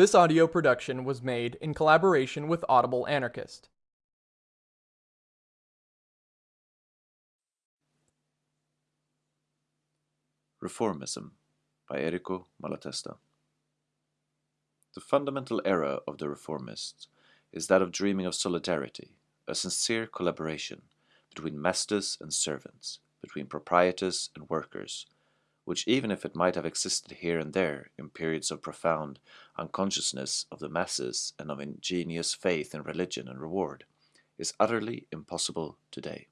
This audio production was made in collaboration with Audible Anarchist. Reformism by Errico Malatesta. The fundamental error of the reformists is that of dreaming of solidarity, a sincere collaboration between masters and servants, between proprietors and workers, which even if it might have existed here and there in periods of profound unconsciousness of the masses and of ingenious faith in religion and reward, is utterly impossible today.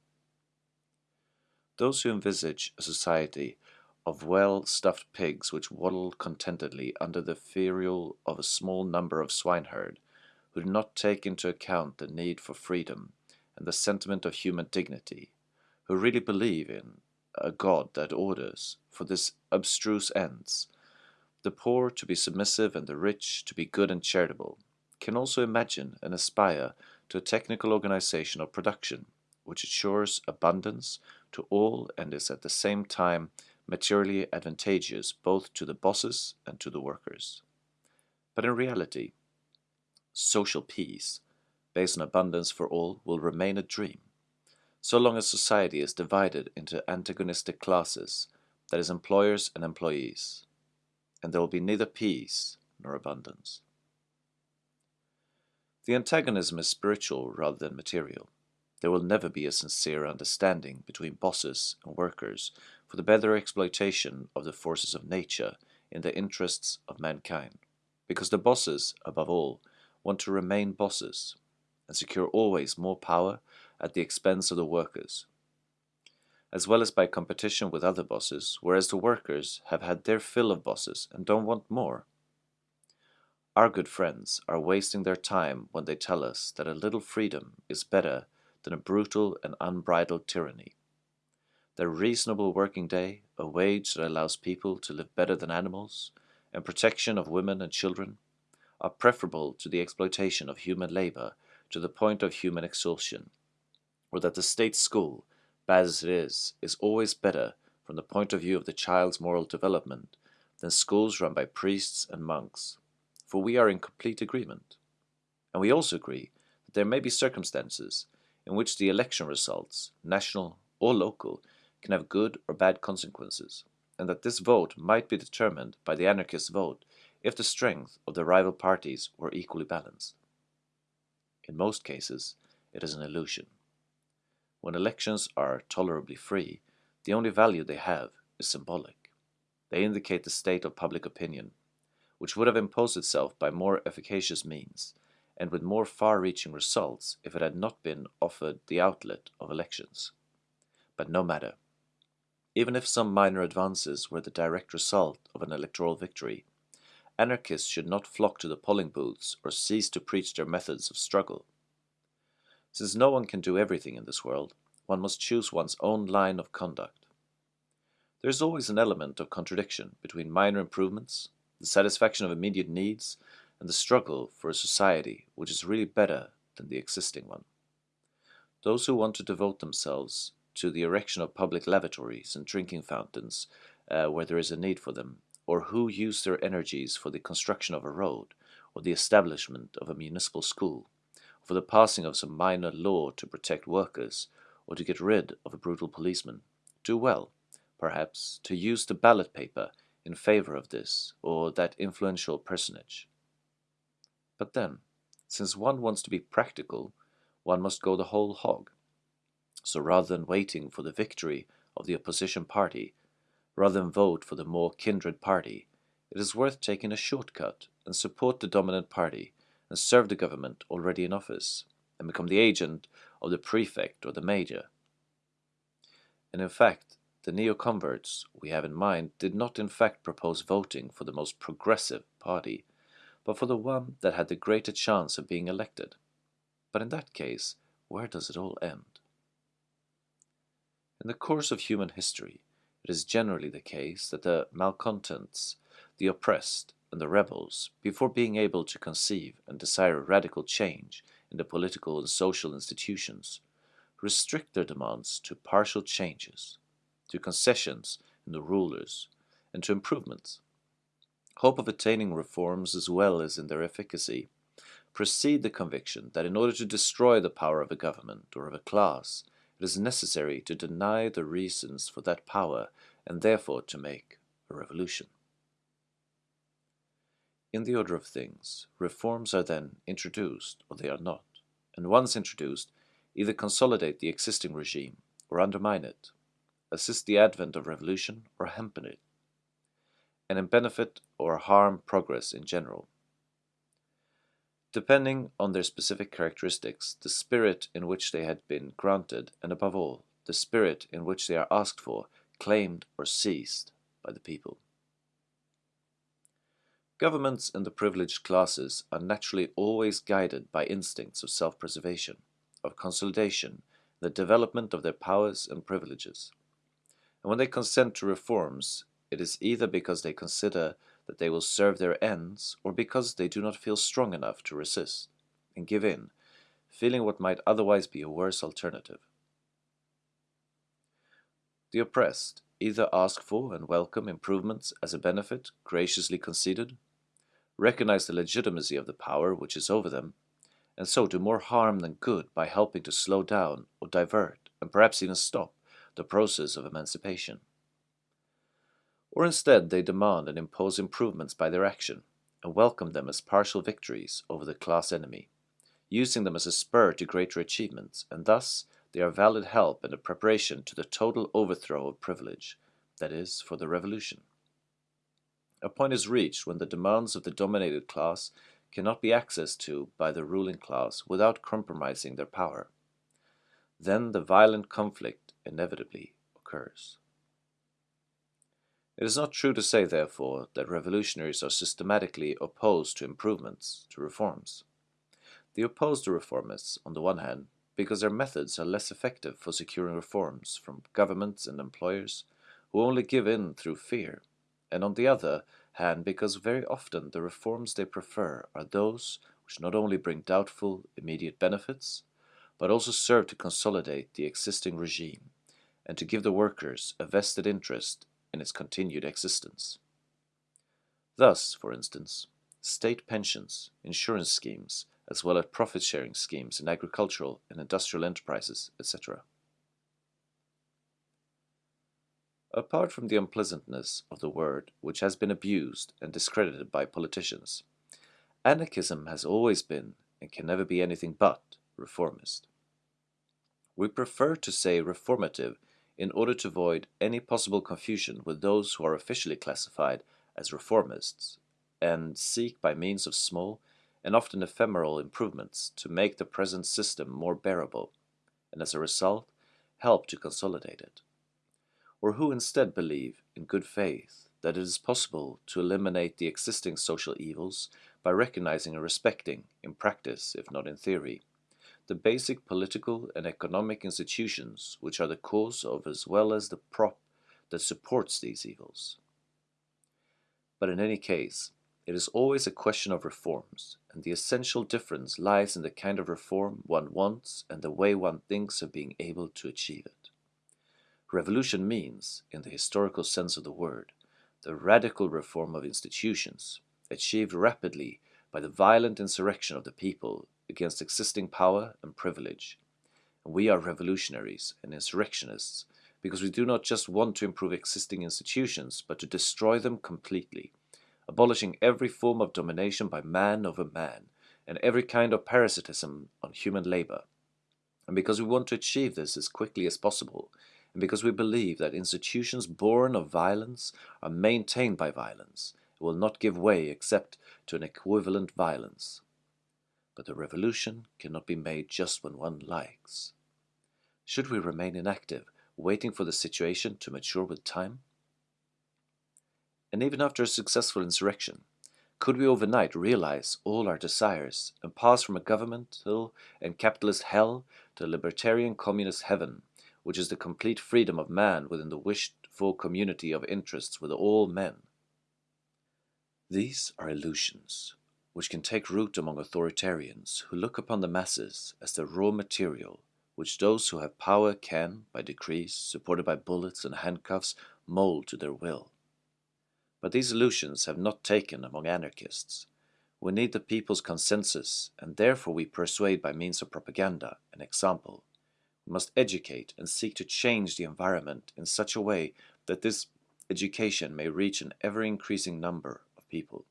Those who envisage a society of well-stuffed pigs which waddle contentedly under the ferule of a small number of swineherd, who do not take into account the need for freedom and the sentiment of human dignity, who really believe in a God that orders, for this abstruse ends, the poor to be submissive and the rich to be good and charitable, can also imagine and aspire to a technical organization of production which assures abundance to all and is at the same time materially advantageous both to the bosses and to the workers. But in reality, social peace, based on abundance for all, will remain a dream, so long as society is divided into antagonistic classes, that is, employers and employees, and there will be neither peace nor abundance. The antagonism is spiritual rather than material. There will never be a sincere understanding between bosses and workers for the better exploitation of the forces of nature in the interests of mankind, because the bosses, above all, want to remain bosses and secure always more power at the expense of the workers, as well as by competition with other bosses, whereas the workers have had their fill of bosses and don't want more. Our good friends are wasting their time when they tell us that a little freedom is better than a brutal and unbridled tyranny. Their reasonable working day, a wage that allows people to live better than animals, and protection of women and children, are preferable to the exploitation of human labor to the point of human exhaustion, or that the state school, bad as it is, is always better from the point of view of the child's moral development than schools run by priests and monks, for we are in complete agreement. And we also agree that there may be circumstances in which the election results, national or local, can have good or bad consequences, and that this vote might be determined by the anarchist vote if the strength of the rival parties were equally balanced. In most cases, it is an illusion. When elections are tolerably free, the only value they have is symbolic. They indicate the state of public opinion, which would have imposed itself by more efficacious means, and with more far-reaching results if it had not been offered the outlet of elections. But no matter. Even if some minor advances were the direct result of an electoral victory, anarchists should not flock to the polling booths or cease to preach their methods of struggle. Since no one can do everything in this world, one must choose one's own line of conduct. There is always an element of contradiction between minor improvements, the satisfaction of immediate needs, and the struggle for a society which is really better than the existing one. Those who want to devote themselves to the erection of public lavatories and drinking fountains uh, where there is a need for them, or who use their energies for the construction of a road, or the establishment of a municipal school, for the passing of some minor law to protect workers, or to get rid of a brutal policeman, do well, perhaps, to use the ballot paper in favor of this or that influential personage. But then, since one wants to be practical, one must go the whole hog. So rather than waiting for the victory of the opposition party, rather than vote for the more kindred party, it is worth taking a shortcut and support the dominant party and serve the government already in office and become the agent of the prefect or the major. And in fact, the neo-converts we have in mind did not in fact propose voting for the most progressive party, but for the one that had the greater chance of being elected. But in that case, where does it all end? In the course of human history, it is generally the case that the malcontents, the oppressed, and the rebels, before being able to conceive and desire radical change in the political and social institutions, restrict their demands to partial changes, to concessions in the rulers, and to improvements. hope of attaining reforms as well as in their efficacy, precede the conviction that in order to destroy the power of a government or of a class, it is necessary to deny the reasons for that power and therefore to make a revolution. In the order of things, reforms are then introduced or they are not, and once introduced, either consolidate the existing regime or undermine it, assist the advent of revolution or hamper it, and benefit or harm progress in general. Depending on their specific characteristics, the spirit in which they had been granted, and above all, the spirit in which they are asked for, claimed or seized by the people. Governments and the privileged classes are naturally always guided by instincts of self-preservation, of consolidation, the development of their powers and privileges. And when they consent to reforms, it is either because they consider that they will serve their ends or because they do not feel strong enough to resist and give in, feeling what might otherwise be a worse alternative. The oppressed either ask for and welcome improvements as a benefit graciously conceded, recognize the legitimacy of the power which is over them, and so do more harm than good by helping to slow down or divert and perhaps even stop the process of emancipation. Or instead they demand and impose improvements by their action and welcome them as partial victories over the class enemy, using them as a spur to greater achievements, and thus they are valid help in the preparation to the total overthrow of privilege, that is, for the revolution. A point is reached when the demands of the dominated class cannot be accessed to by the ruling class without compromising their power. Then the violent conflict inevitably occurs. It is not true to say, therefore, that revolutionaries are systematically opposed to improvements, to reforms. They oppose the reformists, on the one hand, because their methods are less effective for securing reforms from governments and employers who only give in through fear, and on the other hand because very often the reforms they prefer are those which not only bring doubtful immediate benefits, but also serve to consolidate the existing regime and to give the workers a vested interest in its continued existence. Thus, for instance, state pensions, insurance schemes, as well as profit-sharing schemes in agricultural and industrial enterprises, etc. Apart from the unpleasantness of the word, which has been abused and discredited by politicians, anarchism has always been, and can never be anything but, reformist. We prefer to say reformative in order to avoid any possible confusion with those who are officially classified as reformists and seek by means of small and often ephemeral improvements to make the present system more bearable and as a result help to consolidate it. Or who instead believe in good faith that it is possible to eliminate the existing social evils by recognizing and respecting, in practice if not in theory, the basic political and economic institutions which are the cause of as well as the prop that supports these evils. But in any case, it is always a question of reforms, and the essential difference lies in the kind of reform one wants and the way one thinks of being able to achieve it. Revolution means, in the historical sense of the word, the radical reform of institutions, achieved rapidly by the violent insurrection of the people against existing power and privilege. And we are revolutionaries and insurrectionists because we do not just want to improve existing institutions, but to destroy them completely, abolishing every form of domination by man over man and every kind of parasitism on human labor. And because we want to achieve this as quickly as possible, and because we believe that institutions born of violence are maintained by violence, and will not give way except to an equivalent violence. But a revolution cannot be made just when one likes. Should we remain inactive, waiting for the situation to mature with time? And even after a successful insurrection, could we overnight realize all our desires and pass from a governmental and capitalist hell to a libertarian communist heaven, which is the complete freedom of man within the wished for community of interests with all men? These are illusions which can take root among authoritarians who look upon the masses as the raw material which those who have power can, by decrees, supported by bullets and handcuffs, mold to their will. But these illusions have not taken among anarchists. We need the people's consensus, and therefore we persuade by means of propaganda and example. Must educate and seek to change the environment in such a way that this education may reach an ever-increasing number of people.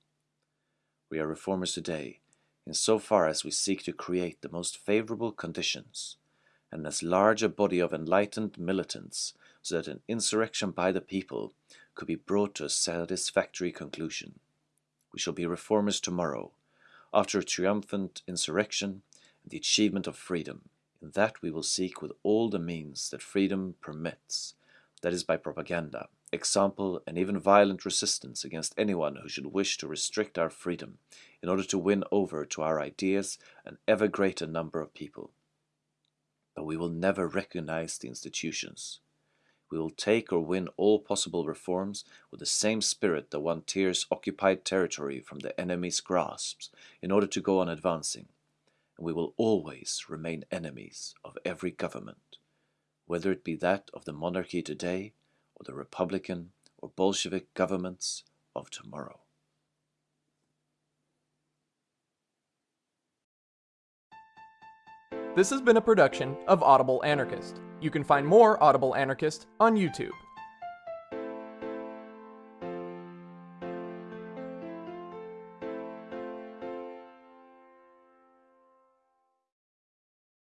We are reformers today, in so far as we seek to create the most favorable conditions, and as large a body of enlightened militants, so that an insurrection by the people could be brought to a satisfactory conclusion. We shall be reformers tomorrow, after a triumphant insurrection and the achievement of freedom. In that we will seek with all the means that freedom permits, that is by propaganda, example, and even violent resistance against anyone who should wish to restrict our freedom in order to win over to our ideas an ever greater number of people. But we will never recognize the institutions. We will take or win all possible reforms with the same spirit that one tears occupied territory from the enemy's grasps in order to go on advancing, and we will always remain enemies of every government, whether it be that of the monarchy today or the Republican or Bolshevik governments of tomorrow. This has been a production of Audible Anarchist. You can find more Audible Anarchist on YouTube.